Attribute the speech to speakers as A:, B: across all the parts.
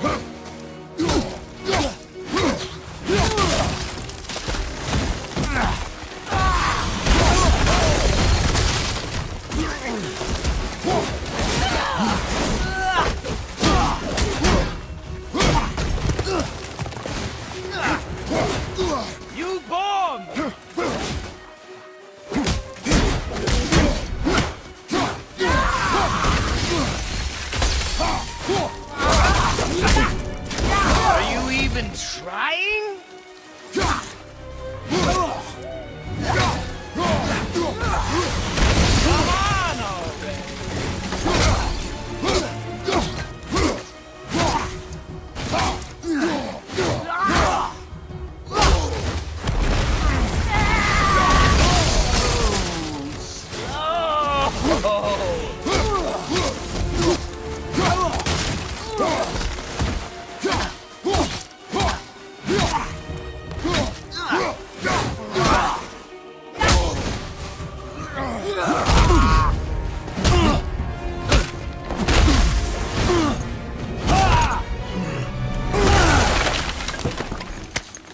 A: Whoa! even trying? Come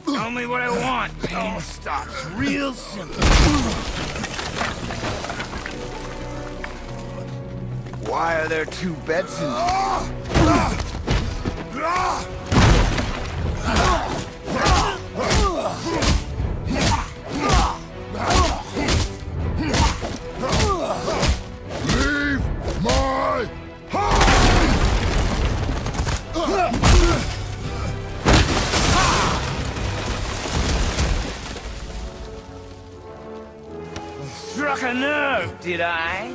A: Tell me what I want. Pain stops real simple.
B: Why are there two beds in here?
C: Ah! Ah! Ah!
A: Struck a nerve, did I?